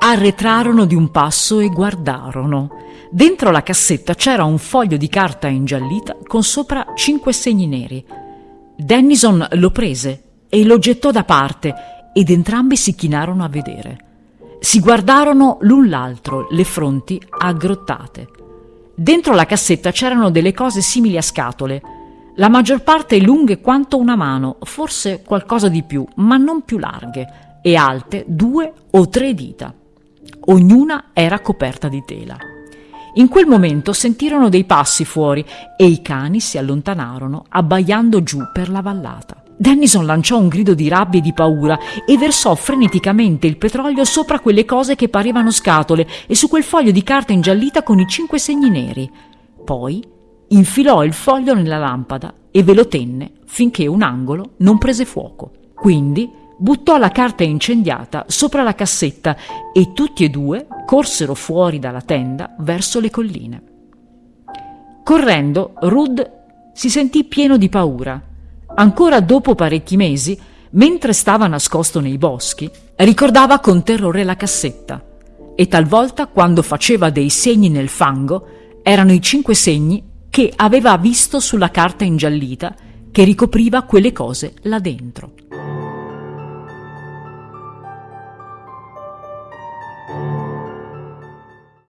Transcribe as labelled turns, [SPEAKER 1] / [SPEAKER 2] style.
[SPEAKER 1] Arretrarono di un passo e guardarono. Dentro la cassetta c'era un foglio di carta ingiallita con sopra cinque segni neri. Dennison lo prese e lo gettò da parte ed entrambi si chinarono a vedere. Si guardarono l'un l'altro, le fronti aggrottate. Dentro la cassetta c'erano delle cose simili a scatole, la maggior parte lunghe quanto una mano, forse qualcosa di più, ma non più larghe, e alte due o tre dita. Ognuna era coperta di tela. In quel momento sentirono dei passi fuori e i cani si allontanarono abbaiando giù per la vallata. Dennison lanciò un grido di rabbia e di paura e versò freneticamente il petrolio sopra quelle cose che parevano scatole e su quel foglio di carta ingiallita con i cinque segni neri. Poi infilò il foglio nella lampada e ve lo tenne finché un angolo non prese fuoco. Quindi buttò la carta incendiata sopra la cassetta e tutti e due corsero fuori dalla tenda verso le colline. Correndo, Rud si sentì pieno di paura. Ancora dopo parecchi mesi, mentre stava nascosto nei boschi, ricordava con terrore la cassetta e talvolta quando faceva dei segni nel fango erano i cinque segni che aveva visto sulla carta ingiallita che ricopriva quelle cose là dentro. Thank you.